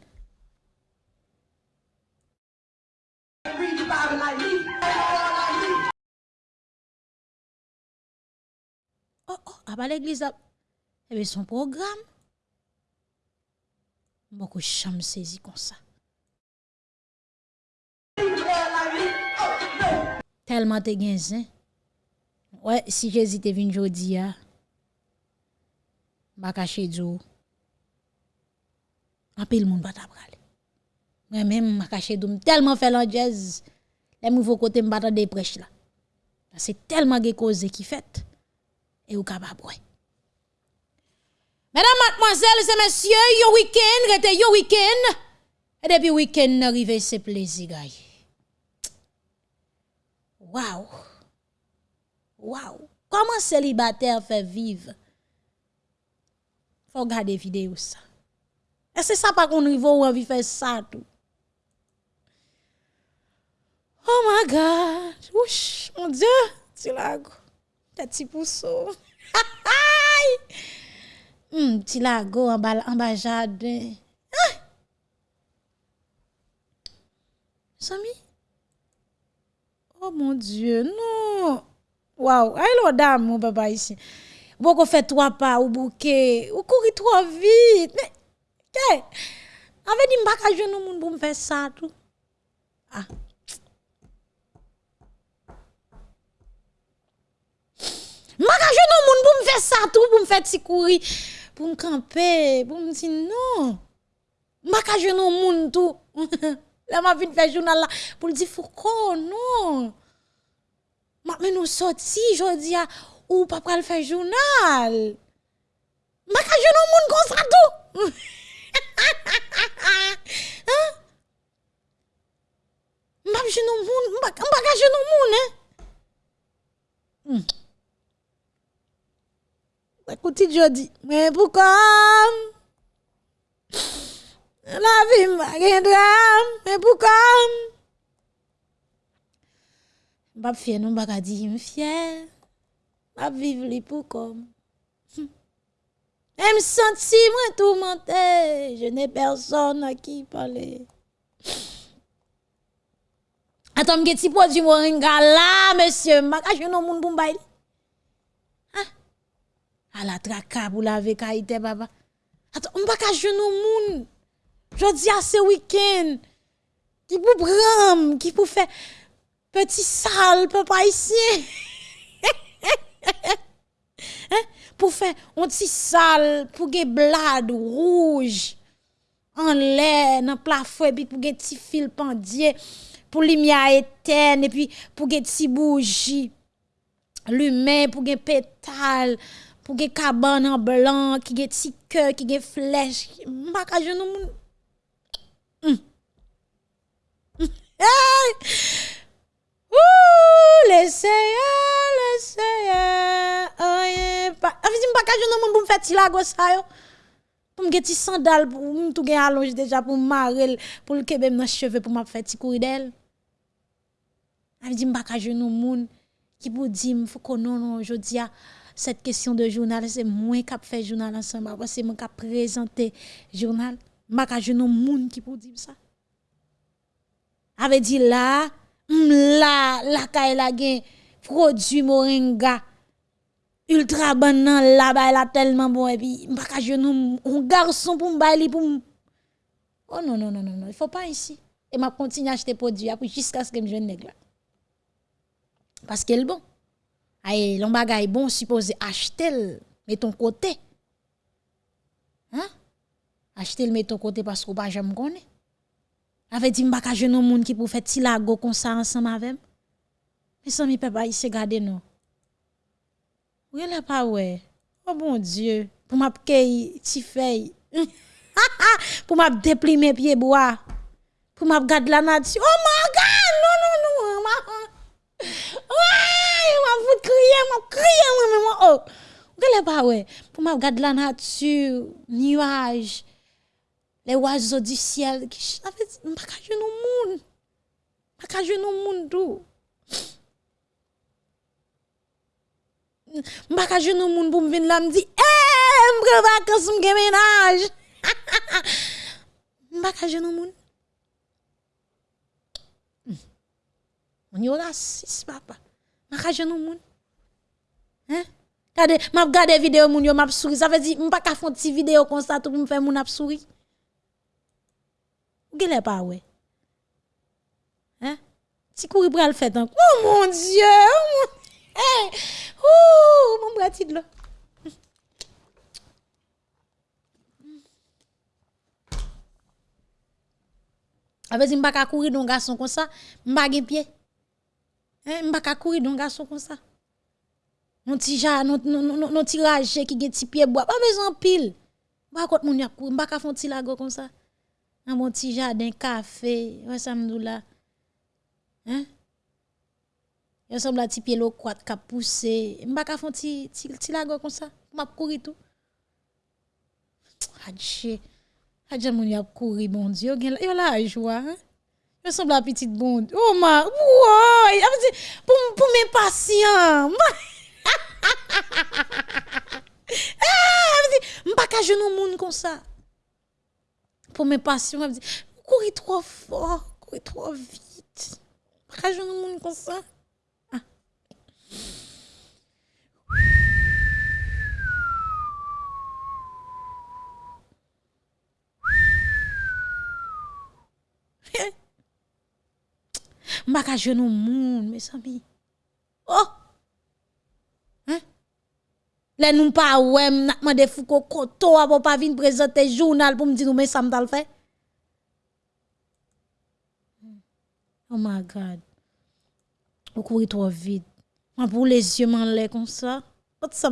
Oh, oh, à ah, l'église, ah. eh bien, son programme. Beaucoup chambres saisies comme ça. Tellement t'es gain, Ouais, si Jésus t'est venu aujourd'hui, ah. bakache djo, apil moun bat ap gale. Mwen men makache djo, m telman fè lan jazz, lè mou vò kote m bata de prech la. Se telman ge koze ki fèt, e ou kabab wè. Mesdames, mademoiselles et messieurs, yo week-end, rete yo week-end, e depi week-end n'arrive se plezi gaye. Waouh! Waouh! Comment célibataire fait vivre faut regarder vidéo ça. Et c'est ça pas qu'on niveau ou envie faire ça tout. Oh my god. Ouch, mon dieu, tu lago. Petit pousseau. Hmm, petit lago en bas en bas jardin. Ah! Sami? Oh mon dieu, non. Wow, allô dame mon papa ici. Beaucoup fait trois pas ou bouquet, ou courir trop vite. Mais, qu'est? Avec dit m'pa ka jeune moun pour me faire ça tout. Ah. Faire ça tout, pour me faire ti courir, pour me camper, pour me dire non. M'pa ka jeune moun tout. Là m'a vinn faire journal là pour dire Foucault non. Ma nous sorti jodi a ou pas pral faire journal. Ma ka jeune moun comme ça tout. hein? M'a jeune moun, m'a ka jeune moun hein? Hmm. Écoutez jodi, mais pourquoi la vie m'a drame, mais pourquoi M'pa fier non pas ka di m fier. M'a viv li pou kom. Hm. Et me senti moins tourmenté. Je n'ai personne à qui parler. Attends, me petit produit moringa là, monsieur. M'a caché non moun pou mbay. Ah. À la traka pour laver kaite, papa. Attends, m'a caché non moun. Jodi à ce week-end. Qui pour bram, qui pour faire petit sale, papa ici. hein? Pour faire un petit sale, pour que blade rouge en l'air dans plafond et puis pour que petit fil pendier pour lumière éterne et puis pour que petit bougie lumière pour que pétale pour que cabane en blanc qui get petit cœur qui get flèche. Pas ti la gosse ça yo. Pour me ti sandal pour me tout gen allonge déjà pour marrer pour le kebe dans cheveux pour m'a faire ti courir d'elle. Avisi pas ka genou moun. Qui pour dire faut que non non jodi a cette question de journal c'est moi qui fait journal ensemble que moi qui présenter journal. Pas ka genou moun qui pour dire ça. Avait dit là là la kay la gen produit moringa ultra bon nan la ba la tellement bon et puis ka genou un garçon pour m'bay li pour Oh non non non non non, il faut pas ici. Et m'a continuer à acheter produit après jusqu'à ce que me jeune là. Parce qu'elle bon. Aïe, l'on bagay bon supposé acheter mais ton côté. Hein? Acheter le met ton côté parce qu'on pas jamais connaît. Avait dit m'pa jeune moun qui pour faire ti lago comme ça ensemble avec. Mais ça mi papa se garder non. Ouye la pa ouè. Oh bon Dieu. Pou map keyi ti fey. Pou map deplime piye boa. Pou map gade la nati. Oh my God! Non, non, non. Ouye! Mwen vout kriye, mwen kriye mwen mwen. Oh! Ouye la pa ouè. Pou map gade la nati. Nuaj. Le wazo di siel. Mwen pa kaje nou moun. Mwen pa kaje nou moun tou. Mbaka joun nou moun pou m vin la m di, eee, m pre vakans m gen menaj. Mbaka joun nou moun. Hmm. On y aura six, papa. Mbaka joun nou moun. Hein? Kade, m ap gade video moun yo m ap souri. Sa ve di, m pa ka fon ti video konsa tou pou m fe moun ap souri. Ou gele pa we? Hein? Ti kouri pral fet an. Oh mon dieu! Oh mon dieu! Hey! Ouh, mon bras de là. Avec si m'pa ka courir don garçon comme ça, m'pa gen pied. Hein, m'pa ka courir don garçon comme ça. Non ti ja, non non qui gen ti pied bois, pas besoin pile. Ba contre moun y a courir, ka font ti lago comme ça un bon petit jardin café ouais ça me là hein? Il semble un petit pied l'eau croate qui a poussé. M'pa ka font ti ti lago comme ça. M'a courir tout. Adje. Adje mon y a courir bon dieu. Yo la joie hein. Je semble un petit bon oh ma ouais pour pour mes patients ah m'pa ka genou moun comme ça. Pour mes passions, elle me dit, courir trop fort, courir trop vite. Pas je ne monde comme ça. Mba ka jenou moun, mes ami. Oh! Hein? Le nou pa ouem, nak mande fouko koto, apo pa vin prezente journal pou mdi nou men sam tal fe. Oh my God. Ou kouri trop vite. Moi pour les yeux m'en comme ça. What ça?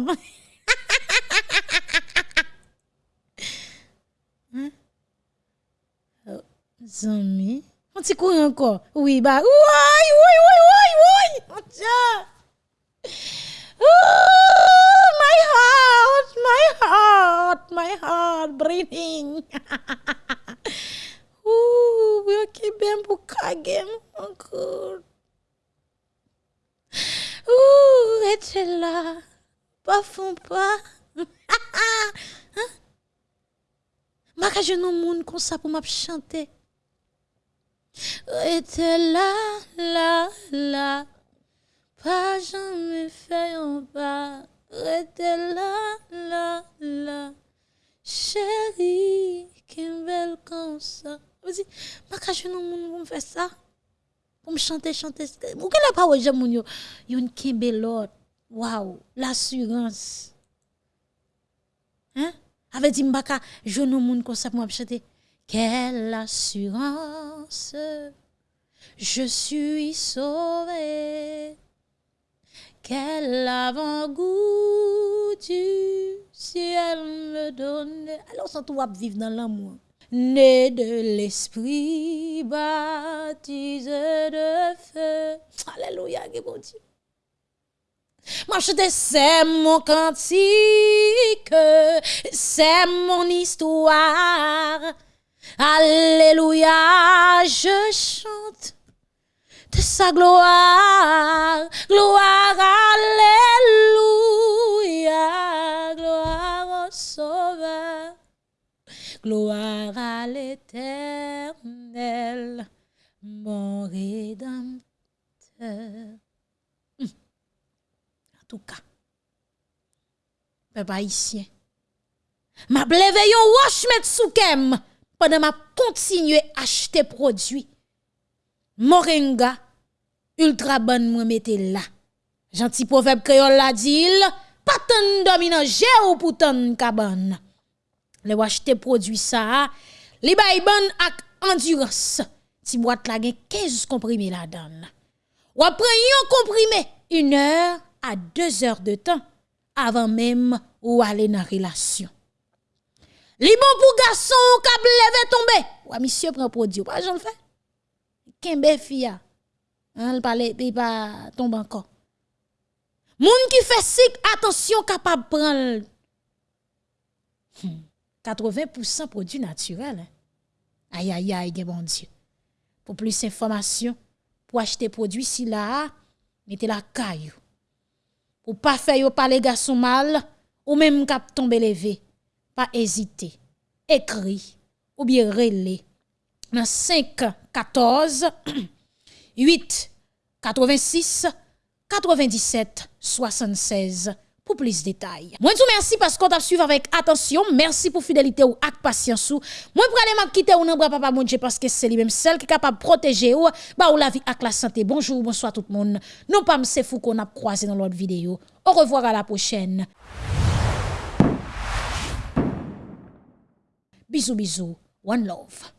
Oh, zami. On t'y court encore. Oui, bah. Oui, oui, oui, oui, oui. Mon Dieu. Ooh, my heart, my heart, my heart breathing. Ouh, eu que bem por caguem, encore. Ouh, et là, pas fond pas. Maka je non moun comme ça pour m'a chanter. Rete là, là, pas jamais fait un pas. Rete là, là, chérie, qu'un belle comme ça. Vas-y, ma cache non moun pour me faire Pour me chanter, chanter. Vous qu'elle pas ouais, j'aime yo. Yon kembe l'autre. Waouh, l'assurance. Hein? Avec dit je non moun comme ça pour chanter. Quelle assurance, je suis sauvé. Quel avant-goût du ciel me donne. Alors, ça, tout vivre dans l'amour. Né de l'esprit, baptisé de feu. Alléluia, bon Dieu. Moi, je te c'est mon cantique, c'est mon histoire. Alléluia, je chante de sa gloire, gloire, alléluia, gloire au Sauveur, gloire à l'éternel, mon rédempteur. Hum. En tout cas, peuple haïtien, m'a bleve yon wash met soukem pendant m'a continuer acheter produits. Moringa, ultra bonne moi mette là. Gentil proverbe créole la dit, pas tant dominant ou pour tant cabane. Le acheter produit ça, li bay bonne ak endurance. Ti boîte la gen 15 comprimés la donne. Ou après yon comprimé, une heure à deux heures de temps avant même ou aller dans relation. Li bon pour garçon k'ap levé tomber. Ou monsieur prend produit, pas j'en fais? Kembe fia. Hein, parle il pas tombe encore. Moun qui fait sik attention capable prendre 80% produits naturels. Hein. Aïe aïe aïe, bon Dieu. Pour plus d'informations, pour acheter produits si là, mettez la caillou. Pour pas faire parler garçon mal ou même cap tomber levé, pas hésiter. Écrit ou bien relais dans 5 14 8 86 97 76 pour plus de détails. Moi tout merci parce qu'on t'a suivi avec attention. Merci pour fidélité ou ak patience ou. Moi pour aller quitter ou bras papa mon Dieu parce que c'est lui même seul qui est capable de protéger ou ba ou la vie ak la santé. Bonjour, bonsoir tout le monde. Non pas c'est fou qu'on a croisé dans l'autre vidéo. Au revoir à la prochaine. Bisous bisous. One love.